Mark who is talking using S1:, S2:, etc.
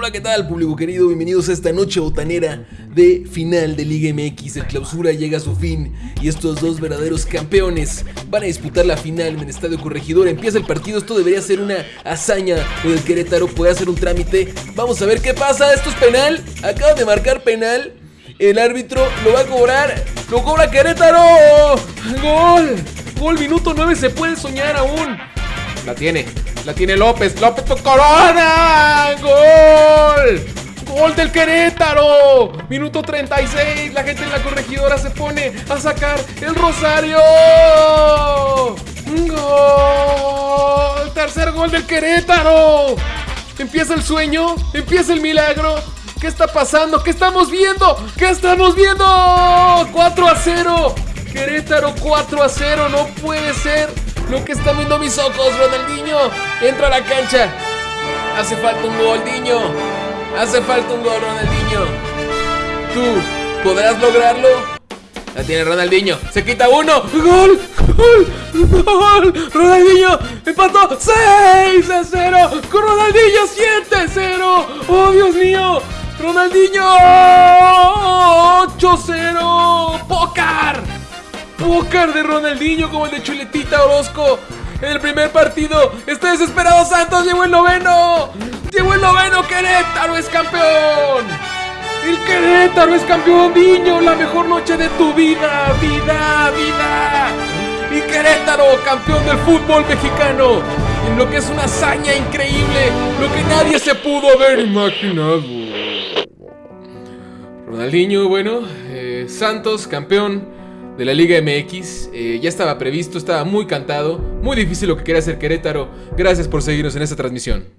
S1: Hola, ¿qué tal, público querido? Bienvenidos a esta noche botanera de final de Liga MX. El clausura llega a su fin y estos dos verdaderos campeones van a disputar la final en el Estadio Corregidor. Empieza el partido, esto debería ser una hazaña. Lo del Querétaro puede hacer un trámite. Vamos a ver qué pasa. Esto es penal. Acaba de marcar penal. El árbitro lo va a cobrar. ¡Lo cobra Querétaro! ¡Gol! ¡Gol! Minuto 9 se puede soñar aún. La tiene, la tiene López. López Corona. ¡Gol! ¡Gol del Querétaro! Minuto 36. La gente en la corregidora se pone a sacar el Rosario. ¡Gol! Tercer gol del Querétaro. Empieza el sueño, empieza el milagro. ¿Qué está pasando? ¿Qué estamos viendo? ¿Qué estamos viendo? 4 a 0. Querétaro 4 a 0. No puede ser lo que están viendo mis ojos, Ronaldinho. Entra a la cancha. Hace falta un gol, Diño. Hace falta un gol, Ronaldinho. ¿Tú podrás lograrlo? La tiene Ronaldinho. Se quita uno. ¡Gol! ¡Gol! ¡Gol! Ronaldinho empató 6 a 0. Con Ronaldinho 7 a 0. ¡Oh, Dios mío! Ronaldinho 8-0. ¡Pócar! ¡Pócar de Ronaldinho como el de Chuletita Orozco! En el primer partido, está desesperado Santos, llegó el noveno. Llegó el noveno, Querétaro es campeón. El Querétaro es campeón, niño, la mejor noche de tu vida, vida, vida. Y Querétaro, campeón del fútbol mexicano. En lo que es una hazaña increíble, lo que nadie se pudo haber imaginado. Ronaldinho, bueno, eh, Santos, campeón de la Liga MX. Eh, ya estaba previsto, estaba muy cantado. Muy difícil lo que quería hacer Querétaro. Gracias por seguirnos en esta transmisión.